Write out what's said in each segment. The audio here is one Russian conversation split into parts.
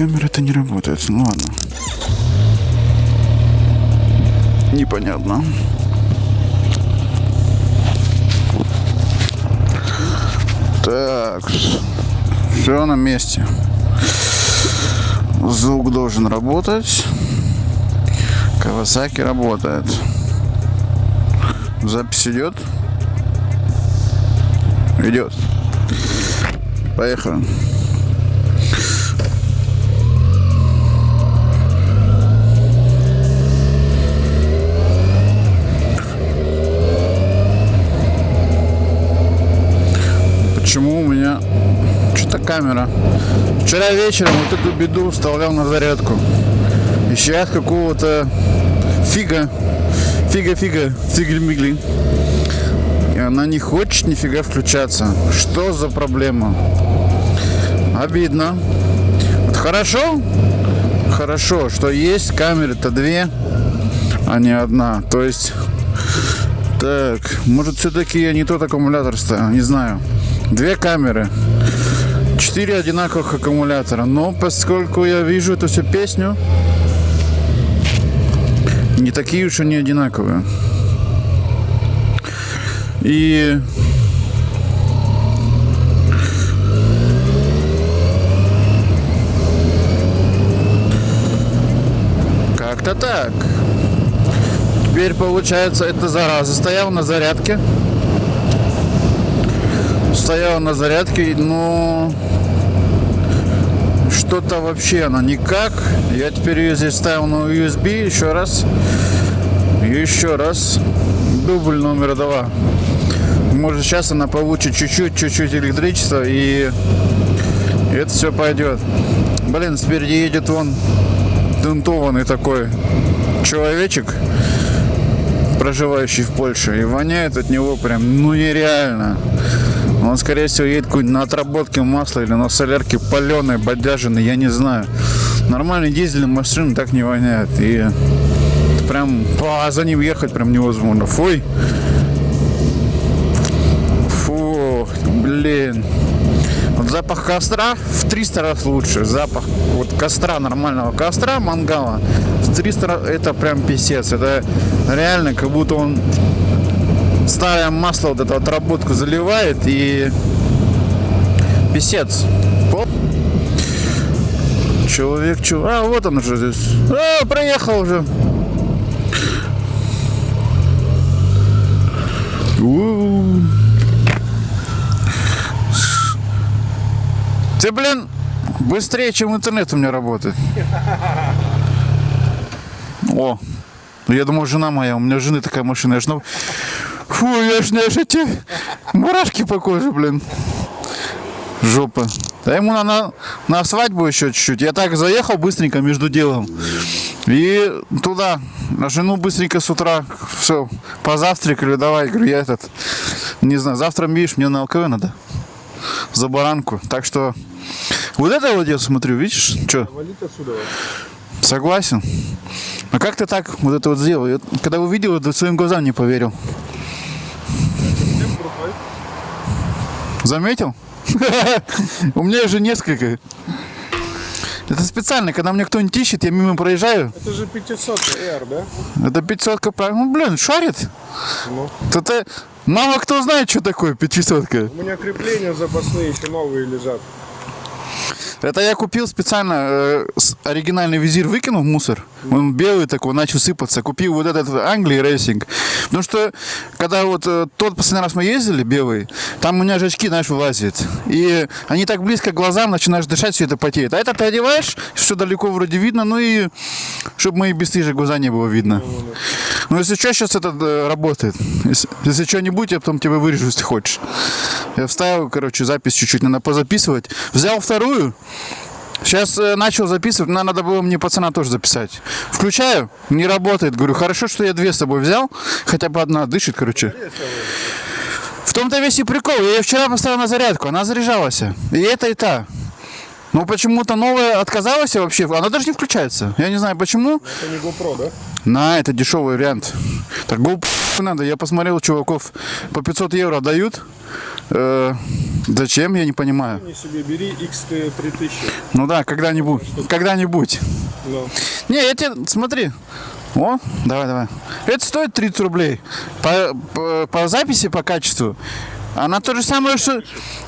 камера-то не работает. Ну ладно. Непонятно. Так. Все на месте. Звук должен работать. Кавасаки работает. Запись идет? Идет. Поехали. Камера? Вчера вечером вот эту беду вставлял на зарядку. И сейчас какого-то фига, фига-фига, фигли-мигли. И она не хочет нифига включаться. Что за проблема? Обидно. Вот хорошо, хорошо, что есть камеры-то две, а не одна. То есть, так, может все-таки я не тот аккумулятор ставил, не знаю. Две камеры. Четыре одинаковых аккумулятора. Но поскольку я вижу эту всю песню, не такие уж они одинаковые. И как-то так. Теперь получается, эта зараза стояла на зарядке. Стояла на зарядке, но что-то вообще она никак. Я теперь ее здесь ставил на USB еще раз. Еще раз. Дубль номер два. Может сейчас она получит чуть-чуть, чуть-чуть электричества и это все пойдет. Блин, спереди едет вон дентованный такой человечек, проживающий в Польше. И воняет от него прям, ну нереально. Он, скорее всего, едет какой-нибудь на отработке масла или на солярке паленой, бодяженной, я не знаю. Нормальный дизельный машины так не воняет. И прям а за ним ехать прям невозможно. Фуй. Фу, блин. Вот запах костра в 300 раз лучше. Запах вот костра, нормального костра, мангала, в 300 раз, это прям писец. Это реально как будто он старое масло, вот эту отработку заливает и писец. Человек, чего? А, вот он уже здесь. А, проехал уже. Ты, блин, быстрее, чем интернет у меня работает. О, я думал, жена моя, у меня жены такая машина. Я ж, ну, фу, я ж, знаешь, эти мурашки по коже, блин. Жопа. Да ему на, на, на свадьбу еще чуть-чуть. Я так заехал быстренько между делом. И туда, на жену быстренько с утра, все, позавтракали, давай, говорю, я этот, не знаю, завтра, видишь, мне на ЛКВ надо, за баранку. Так что, вот это вот я смотрю, видишь, что? Согласен. А как ты так вот это вот сделал? Я, когда увидел это, своим глазам не поверил. Заметил? У меня же несколько. Это специально, когда мне кто-нибудь ищет, я мимо проезжаю. Это же 500 R, да? Это 500 правильно. Ну, блин, шарит. Ну. Это мало кто знает, что такое 500 У меня крепления запасные еще новые лежат. Это я купил специально э, оригинальный визир выкинул в мусор. Он белый такой, начал сыпаться. Купил вот этот Англии Racing. Потому что, когда вот э, тот последний раз мы ездили, белый, там у меня же очки, знаешь, вылазят. И они так близко к глазам, начинаешь дышать, все это потеет. А это ты одеваешь, все далеко вроде видно, ну и чтобы мои бесстыжие глаза не было видно. Но если что, сейчас это э, работает. Если, если что-нибудь, я потом тебя вырежу, если хочешь. Я вставил, короче, запись чуть-чуть, надо позаписывать. Взял вторую. Сейчас э, начал записывать, но надо было мне пацана тоже записать. Включаю, не работает. Говорю, хорошо, что я две с собой взял. Хотя бы одна дышит, короче. В том-то весь и прикол. Я ее вчера поставил на зарядку, она заряжалась. И это, и та. Но почему-то новая отказалась вообще. Она даже не включается. Я не знаю почему. Это не GoPro, да? На, это дешевый вариант. Так GoPro надо. Я посмотрел, чуваков по 500 евро дают. Э, зачем, я не понимаю. Не себе бери XT3000. Ну да, когда-нибудь. Когда-нибудь. Ну, Не, я тебе, смотри. О, давай, давай. Это стоит 30 рублей. По, по, по записи, по качеству. Она то же самое, что...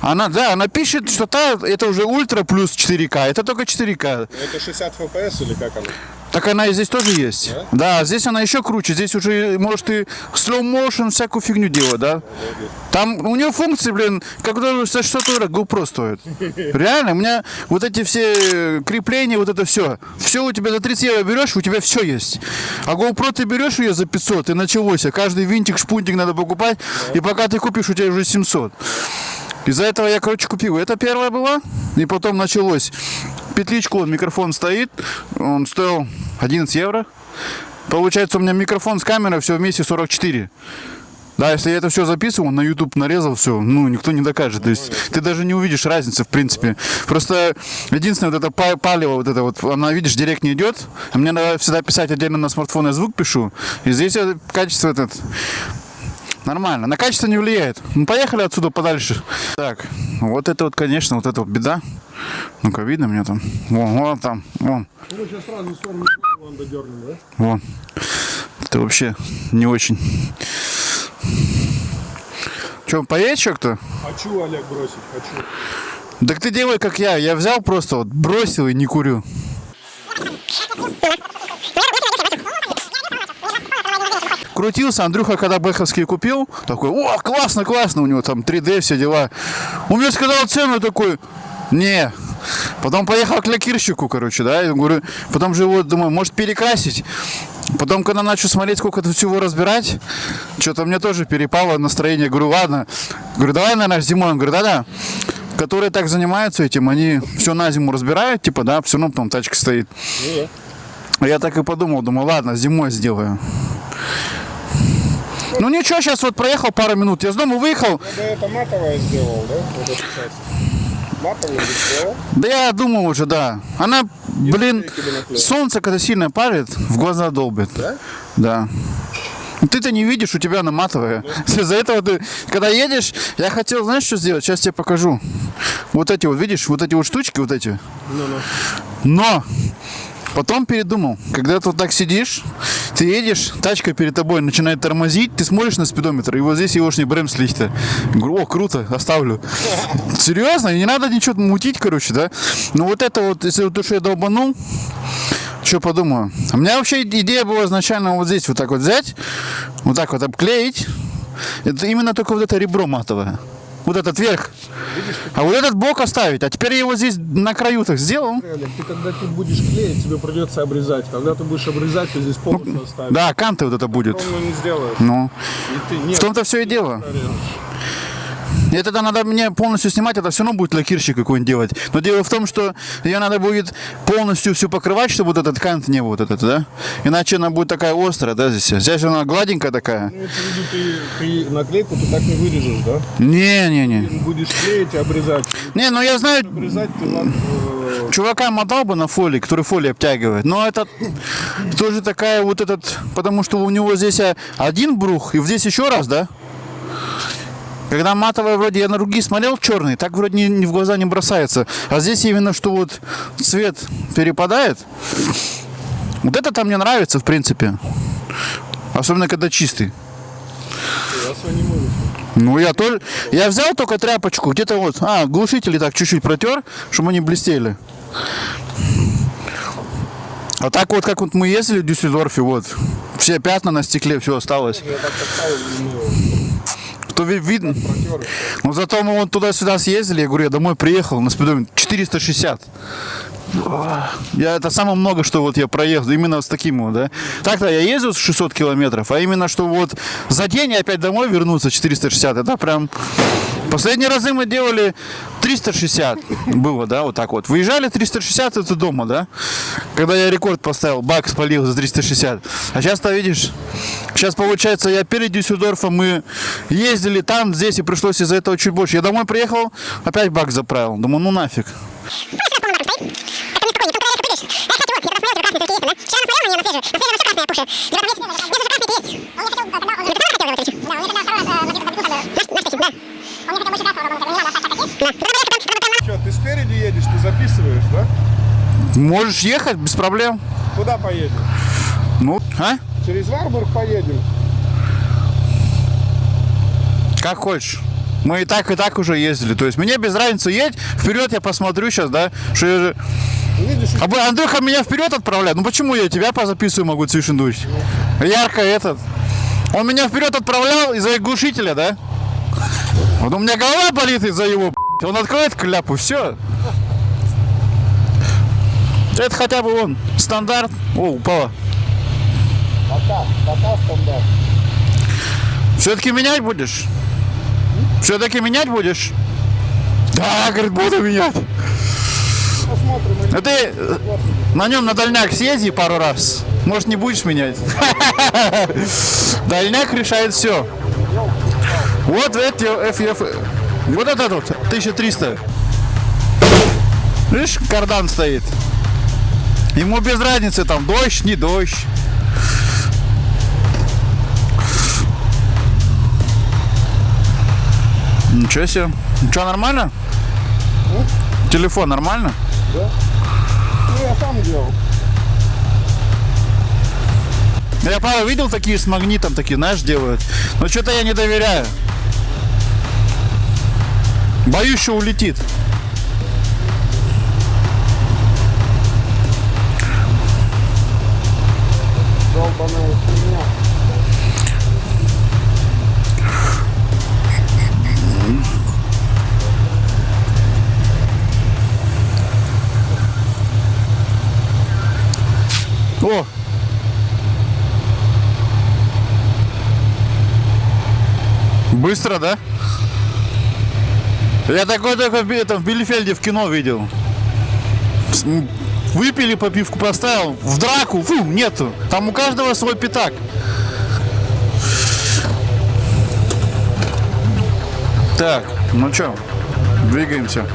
Она, да, она пишет, что та, это уже ультра плюс 4К. Это только 4К. это 60 FPS или как оно? Так она и здесь тоже есть. Да? здесь она еще круче. Здесь уже может и slow motion, всякую фигню делать, да? Там у нее функции, блин, как за 600 евро GoPro стоит. Реально, у меня вот эти все крепления, вот это все. Все у тебя за 30 евро берешь, у тебя все есть. А GoPro ты берешь ее за 500 и началось. А каждый винтик, шпунтик надо покупать. И пока ты купишь, у тебя уже 700. Из-за этого я, короче, купил. Это первая была. И потом началось. Петличку, он, микрофон стоит. Он стоил 11 евро. Получается, у меня микрофон с камерой все вместе 44. Да, если я это все записывал, на YouTube нарезал все, ну, никто не докажет. То есть ты даже не увидишь разницы, в принципе. Просто единственное, вот это па- палево, вот это вот, она, видишь, директ не идет. А мне надо всегда писать отдельно на смартфон, я звук пишу. И здесь качество этот Нормально. На качество не влияет. Ну, поехали отсюда подальше. Так, вот это вот, конечно, вот это вот беда. Ну-ка, видно меня там? Вон, вон там, вон, сейчас сразу в сторону вон додернем, да? вон. Это вообще не очень. Че, поедешь что кто? Хочу, Олег, бросить, хочу. Так ты делай, как я. Я взял просто вот, бросил и не курю. Крутился, Андрюха, когда Бэховский купил, такой, о, классно, классно, у него там 3D, все дела. Он мне сказал цену, такой, не. Потом поехал к лакирщику, короче, да, я говорю, потом же его, думаю, может перекрасить. Потом, когда начал смотреть, сколько тут всего разбирать, что-то мне тоже перепало настроение. Говорю, ладно. Говорю, давай, наверное, зимой. Он говорит, да-да. Которые так занимаются этим, они все на зиму разбирают, типа, да, все равно потом тачка стоит. Я так и подумал, думаю, ладно, зимой сделаю. Ну ничего, сейчас вот проехал пару минут. Я с дома выехал. Бы это матовое сделал, да? Вот эту часть. Матовую бы сделал. Да я думал уже, да. Она, блин, бы наклеил. солнце, когда сильно парит, в глаза долбит. Да? Да. Ну, Ты-то не видишь, у тебя она матовая. Из-за этого ты, когда едешь, я хотел, знаешь, что сделать? Сейчас тебе покажу. Вот эти вот, видишь, вот эти вот штучки, вот эти. Ну-ну. Но потом передумал. Когда ты вот так сидишь, ты едешь, тачка перед тобой начинает тормозить, ты смотришь на спидометр, и вот здесь егошний бремслихта. Говорю, о, круто, оставлю. Серьезно, не надо ничего мутить, короче, да? Но вот это вот, если вот то, что я долбанул, что подумаю? У меня вообще идея была изначально вот здесь вот так вот взять, вот так вот обклеить. Это именно только вот это ребро матовое. Вот этот верх. А вот этот бок оставить. А теперь я его здесь на краю так сделал. Ты когда тут будешь клеить, тебе придется обрезать. Когда ты будешь обрезать, ты здесь полностью оставишь. Да, канты вот это будет. Он не сделает. Ну, в том-то все и дело. И тогда надо мне полностью снимать, это все равно будет лакирщик какой-нибудь делать. Но дело в том, что ее надо будет полностью всю покрывать, чтобы вот этот кант не был вот этот, да? Иначе она будет такая острая, да, здесь. Здесь она гладенькая такая. виду, ты, ты наклейку ты так не вырежешь, да? Не-не-не. Будешь клеить и обрезать. Не, ну я знаю, Обрезать ты ладно, э, чувака мотал бы на фолии, который фолии обтягивает. Но это тоже такая вот этот, потому что у него здесь а, один брух, и здесь еще раз, да? Когда матовая вроде я на руки смотрел черный, так вроде не, не в глаза не бросается. А здесь именно что вот цвет перепадает. Вот это там мне нравится, в принципе. Особенно когда чистый. Ну, я тоже. Я взял только тряпочку, где-то вот. А, глушители так чуть-чуть протер, чтобы они блестели. А так вот, как вот мы ездили в Дюссельдорфе, вот. Все пятна на стекле, все осталось. Я ну, То ви- видно. Но зато мы вот туда-сюда съездили, я говорю, я домой приехал на спидометре 460. Я, это самое много, что вот я проехал, именно с таким вот, да. Так-то я ездил с 600 километров, а именно, что вот за день и опять домой вернуться 460, это прям... Последние разы мы делали 360 было, да, вот так вот. Выезжали 360, это дома, да. Когда я рекорд поставил, бак спалил за 360. А сейчас-то, видишь, сейчас получается, я перед Дюссельдорфом мы ездили там, здесь, и пришлось из-за этого чуть больше. Я домой приехал, опять бак заправил. Думаю, ну нафиг. Что, ты спереди едешь, ты записываешь, да? Можешь ехать, без проблем. Куда поедем? Ну, а? Через Варбург поедем. Как хочешь. Мы и так, и так уже ездили. То есть мне без разницы едь. Вперед я посмотрю сейчас, да? Что я же... Видишь, а. Андрюха меня вперед отправляет. Ну почему я тебя позаписываю могу, Цвишендуч? Ярко этот. Он меня вперед отправлял из-за глушителя, да? Вот у меня голова болит из-за его. Он откроет кляпу, все. Это хотя бы он. Стандарт. О, упала. пока, пока стандарт. Все-таки менять будешь? Все-таки менять будешь? Да, говорит, буду менять. Посмотрим. А ты на нем на дальняк съезди пару раз. Может, не будешь менять? Дальняк решает все. Вот эти FF. Вот этот вот, 1300. Видишь, кардан стоит. Ему без разницы, там, дождь, не дождь. Ничего себе. Что, нормально? Телефон нормально? Ну, я сам делал. Я пару видел такие с магнитом, такие, знаешь, делают. Но что-то я не доверяю. Боюсь, что улетит. О! Быстро, да? Я такой только в, Би- это, в Билефельде в кино видел. Выпили, попивку поставил, в драку, фу, нету. Там у каждого свой пятак. Так, ну что, двигаемся.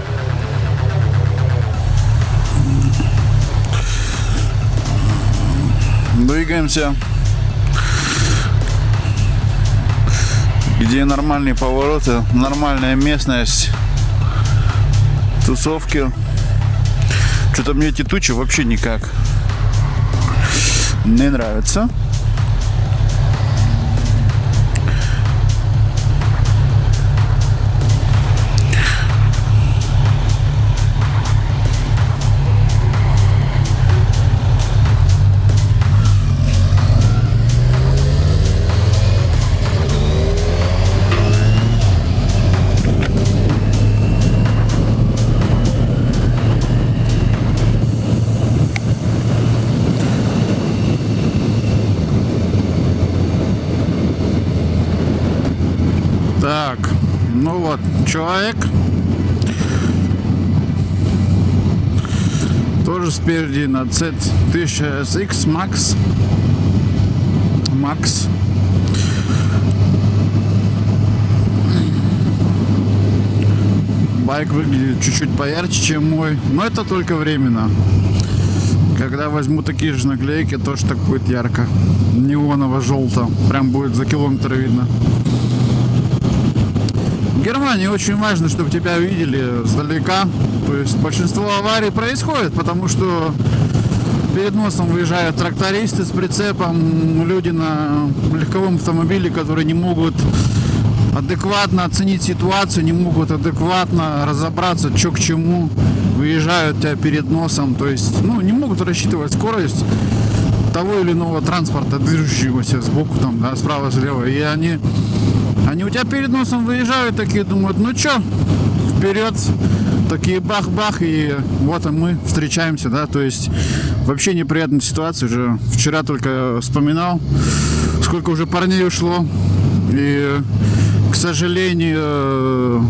Двигаемся. Где нормальные повороты, нормальная местность, тусовки. Что-то мне эти тучи вообще никак не нравятся. Так, ну вот, человек. Тоже спереди на Z1000SX Max. Max. Байк выглядит чуть-чуть поярче, чем мой, но это только временно. Когда возьму такие же наклейки, тоже так будет ярко. Неоново-желто. Прям будет за километр видно. В Германии очень важно, чтобы тебя видели сдалека. То есть большинство аварий происходит, потому что перед носом выезжают трактористы с прицепом, люди на легковом автомобиле, которые не могут адекватно оценить ситуацию, не могут адекватно разобраться, что к чему, выезжают тебя перед носом, то есть, ну, не могут рассчитывать скорость того или иного транспорта, движущегося сбоку, там, да, справа, слева, и они, они у тебя перед носом выезжают, такие думают, ну чё, вперед, такие бах-бах, и вот и мы встречаемся, да, то есть вообще неприятная ситуация, уже вчера только вспоминал, сколько уже парней ушло, и, к сожалению,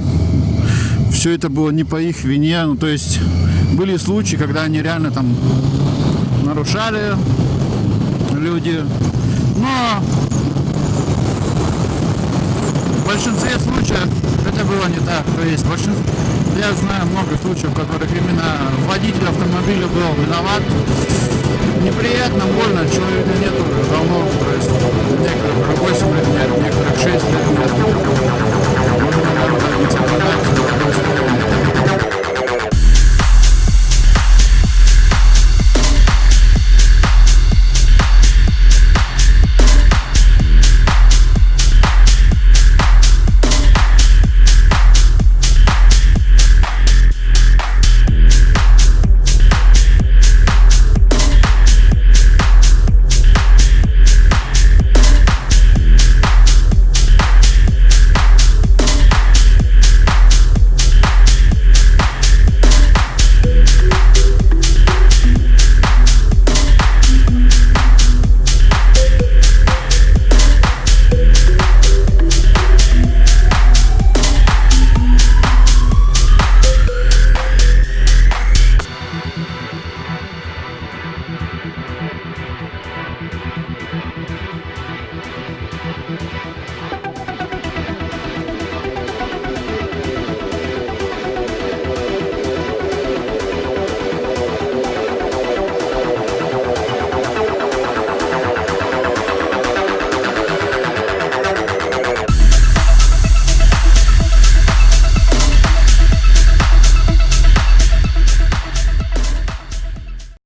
все это было не по их вине, ну, то есть были случаи, когда они реально там нарушали люди, но большинстве случаев это было не так. То есть большинство, я знаю много случаев, в которых именно водитель автомобиля был виноват. Неприятно, больно, человека нету давно, то есть некоторых 8 лет нет, некоторых 6 лет нет.